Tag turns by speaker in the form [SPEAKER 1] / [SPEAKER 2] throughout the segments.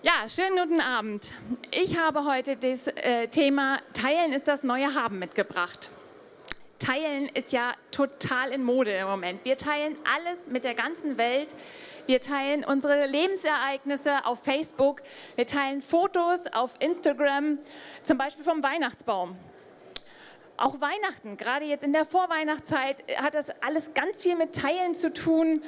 [SPEAKER 1] Ja, schönen guten Abend. Ich habe heute das äh, Thema Teilen ist das neue Haben mitgebracht. Teilen ist ja total in Mode im Moment. Wir teilen alles mit der ganzen Welt. Wir teilen unsere Lebensereignisse auf Facebook. Wir teilen Fotos auf Instagram, zum Beispiel vom Weihnachtsbaum. Auch Weihnachten, gerade jetzt in der Vorweihnachtszeit, hat das alles ganz viel mit Teilen zu tun.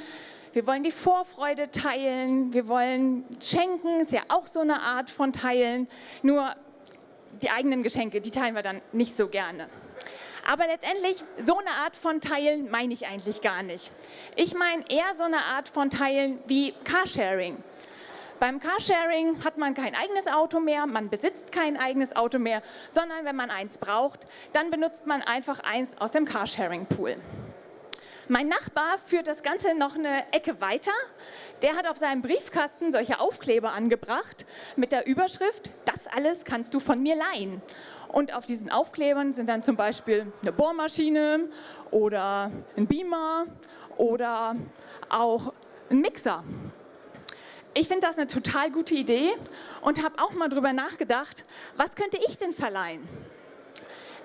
[SPEAKER 1] Wir wollen die Vorfreude teilen, wir wollen schenken, ist ja auch so eine Art von Teilen. Nur die eigenen Geschenke, die teilen wir dann nicht so gerne. Aber letztendlich, so eine Art von Teilen meine ich eigentlich gar nicht. Ich meine eher so eine Art von Teilen wie Carsharing. Beim Carsharing hat man kein eigenes Auto mehr, man besitzt kein eigenes Auto mehr, sondern wenn man eins braucht, dann benutzt man einfach eins aus dem Carsharing-Pool. Mein Nachbar führt das Ganze noch eine Ecke weiter. Der hat auf seinem Briefkasten solche Aufkleber angebracht mit der Überschrift, das alles kannst du von mir leihen. Und auf diesen Aufklebern sind dann zum Beispiel eine Bohrmaschine oder ein Beamer oder auch ein Mixer. Ich finde das eine total gute Idee und habe auch mal darüber nachgedacht, was könnte ich denn verleihen?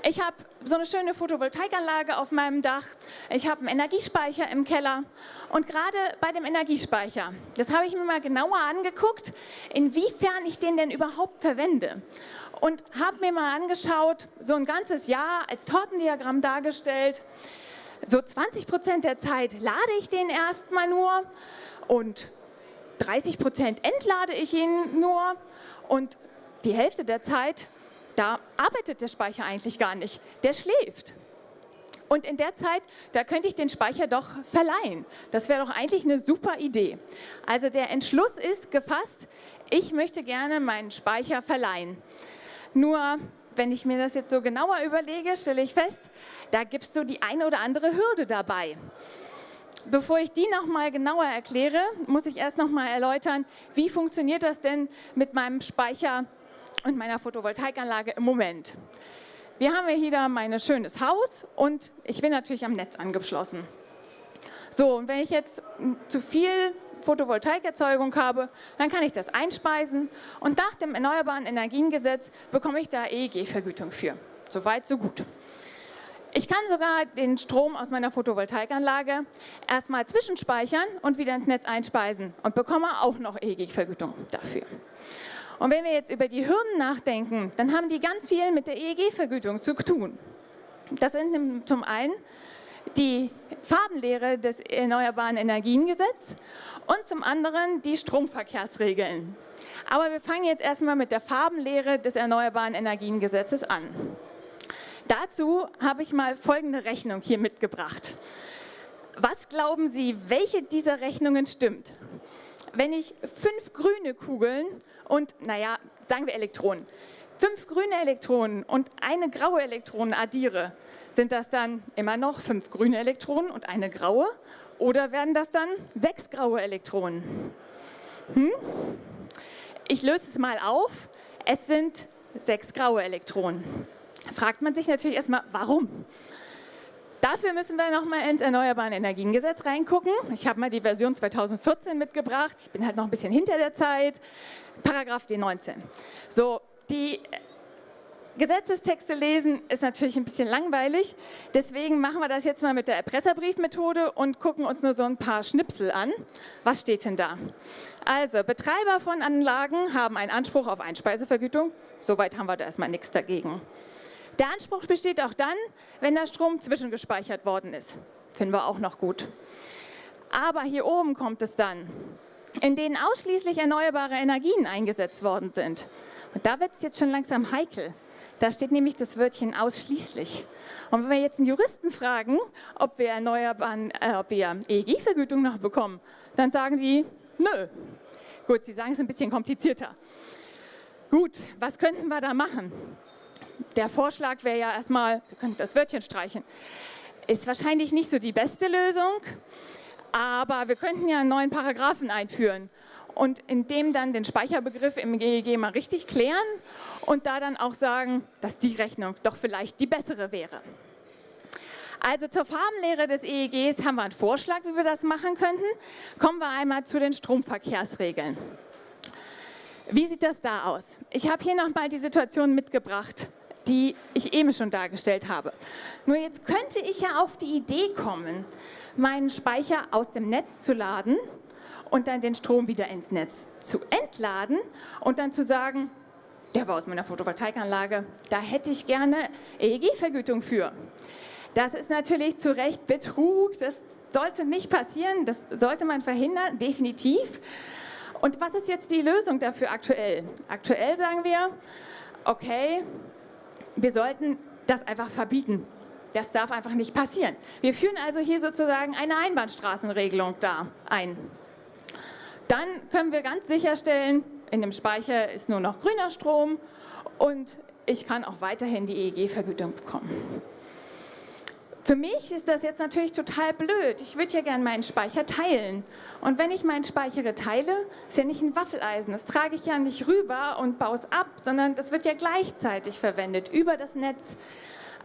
[SPEAKER 1] Ich habe so eine schöne Photovoltaikanlage auf meinem Dach. Ich habe einen Energiespeicher im Keller. Und gerade bei dem Energiespeicher, das habe ich mir mal genauer angeguckt, inwiefern ich den denn überhaupt verwende. Und habe mir mal angeschaut, so ein ganzes Jahr als Tortendiagramm dargestellt. So 20 Prozent der Zeit lade ich den erstmal nur und 30 Prozent entlade ich ihn nur und die Hälfte der Zeit da arbeitet der Speicher eigentlich gar nicht, der schläft. Und in der Zeit, da könnte ich den Speicher doch verleihen. Das wäre doch eigentlich eine super Idee. Also der Entschluss ist gefasst, ich möchte gerne meinen Speicher verleihen. Nur, wenn ich mir das jetzt so genauer überlege, stelle ich fest, da gibt es so die eine oder andere Hürde dabei. Bevor ich die nochmal genauer erkläre, muss ich erst nochmal erläutern, wie funktioniert das denn mit meinem Speicher und meiner Photovoltaikanlage im Moment. Wir haben hier da mein schönes Haus und ich bin natürlich am Netz angeschlossen. So, und wenn ich jetzt zu viel Photovoltaikerzeugung habe, dann kann ich das einspeisen und nach dem Erneuerbaren Energiengesetz bekomme ich da EEG-Vergütung für. Soweit, so gut. Ich kann sogar den Strom aus meiner Photovoltaikanlage erstmal zwischenspeichern und wieder ins Netz einspeisen und bekomme auch noch EEG-Vergütung dafür. Und wenn wir jetzt über die Hürden nachdenken, dann haben die ganz viel mit der EEG-Vergütung zu tun. Das sind zum einen die Farbenlehre des Erneuerbaren Energiengesetzes und zum anderen die Stromverkehrsregeln. Aber wir fangen jetzt erstmal mit der Farbenlehre des Erneuerbaren Energiengesetzes an. Dazu habe ich mal folgende Rechnung hier mitgebracht. Was glauben Sie, welche dieser Rechnungen stimmt? Wenn ich fünf grüne Kugeln und, naja, sagen wir Elektronen, fünf grüne Elektronen und eine graue Elektronen addiere, sind das dann immer noch fünf grüne Elektronen und eine graue? Oder werden das dann sechs graue Elektronen? Hm? Ich löse es mal auf. Es sind sechs graue Elektronen. Fragt man sich natürlich erstmal, warum? Dafür müssen wir nochmal ins Erneuerbaren Energiengesetz reingucken. Ich habe mal die Version 2014 mitgebracht. Ich bin halt noch ein bisschen hinter der Zeit. Paragraph D19. So, die Gesetzestexte lesen ist natürlich ein bisschen langweilig. Deswegen machen wir das jetzt mal mit der Erpresserbriefmethode und gucken uns nur so ein paar Schnipsel an. Was steht denn da? Also, Betreiber von Anlagen haben einen Anspruch auf Einspeisevergütung. Soweit haben wir da erstmal nichts dagegen. Der Anspruch besteht auch dann, wenn der Strom zwischengespeichert worden ist. Finden wir auch noch gut. Aber hier oben kommt es dann, in denen ausschließlich erneuerbare Energien eingesetzt worden sind. Und da wird es jetzt schon langsam heikel. Da steht nämlich das Wörtchen ausschließlich. Und wenn wir jetzt einen Juristen fragen, ob wir, erneuerbaren, äh, ob wir EEG-Vergütung noch bekommen, dann sagen die, nö. Gut, sie sagen es ein bisschen komplizierter. Gut, was könnten wir da machen? Der Vorschlag wäre ja erstmal, wir könnten das Wörtchen streichen. Ist wahrscheinlich nicht so die beste Lösung, aber wir könnten ja einen neuen Paragraphen einführen und in dem dann den Speicherbegriff im GEG mal richtig klären und da dann auch sagen, dass die Rechnung doch vielleicht die bessere wäre. Also zur Farbenlehre des EEGs haben wir einen Vorschlag, wie wir das machen könnten. Kommen wir einmal zu den Stromverkehrsregeln. Wie sieht das da aus? Ich habe hier nochmal die Situation mitgebracht, die ich eben schon dargestellt habe. Nur jetzt könnte ich ja auf die Idee kommen, meinen Speicher aus dem Netz zu laden und dann den Strom wieder ins Netz zu entladen und dann zu sagen, der war aus meiner Photovoltaikanlage, da hätte ich gerne EEG-Vergütung für. Das ist natürlich zu Recht Betrug, das sollte nicht passieren, das sollte man verhindern, definitiv. Und was ist jetzt die Lösung dafür aktuell? Aktuell sagen wir, okay, wir sollten das einfach verbieten. Das darf einfach nicht passieren. Wir führen also hier sozusagen eine Einbahnstraßenregelung da ein. Dann können wir ganz sicherstellen, in dem Speicher ist nur noch grüner Strom und ich kann auch weiterhin die EEG-Vergütung bekommen. Für mich ist das jetzt natürlich total blöd. Ich würde ja gerne meinen Speicher teilen. Und wenn ich meinen Speicher teile, ist ja nicht ein Waffeleisen. Das trage ich ja nicht rüber und baue es ab, sondern das wird ja gleichzeitig verwendet über das Netz.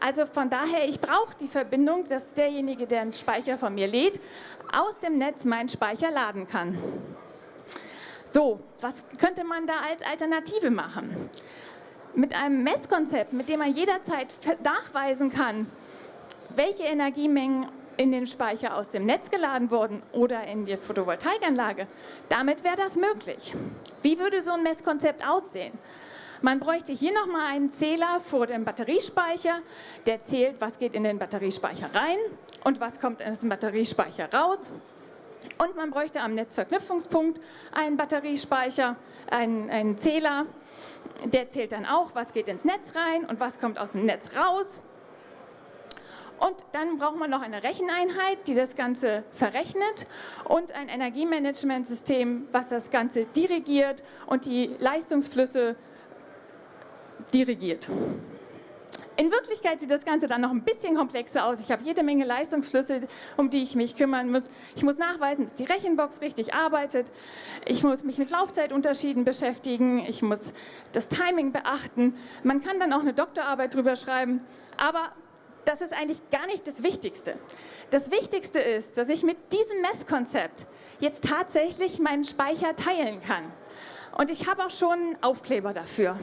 [SPEAKER 1] Also von daher, ich brauche die Verbindung, dass derjenige, der einen Speicher von mir lädt, aus dem Netz meinen Speicher laden kann. So, was könnte man da als Alternative machen? Mit einem Messkonzept, mit dem man jederzeit nachweisen kann, welche Energiemengen in den Speicher aus dem Netz geladen wurden oder in die Photovoltaikanlage, damit wäre das möglich. Wie würde so ein Messkonzept aussehen? Man bräuchte hier nochmal einen Zähler vor dem Batteriespeicher, der zählt, was geht in den Batteriespeicher rein und was kommt aus dem Batteriespeicher raus. Und man bräuchte am Netzverknüpfungspunkt einen Batteriespeicher, einen, einen Zähler. Der zählt dann auch, was geht ins Netz rein und was kommt aus dem Netz raus. Und dann braucht man noch eine Recheneinheit, die das Ganze verrechnet und ein Energiemanagementsystem, was das Ganze dirigiert und die Leistungsflüsse dirigiert. In Wirklichkeit sieht das Ganze dann noch ein bisschen komplexer aus. Ich habe jede Menge Leistungsflüsse, um die ich mich kümmern muss. Ich muss nachweisen, dass die Rechenbox richtig arbeitet. Ich muss mich mit Laufzeitunterschieden beschäftigen. Ich muss das Timing beachten. Man kann dann auch eine Doktorarbeit drüber schreiben. Aber das ist eigentlich gar nicht das Wichtigste. Das Wichtigste ist, dass ich mit diesem Messkonzept jetzt tatsächlich meinen Speicher teilen kann. Und ich habe auch schon einen Aufkleber dafür.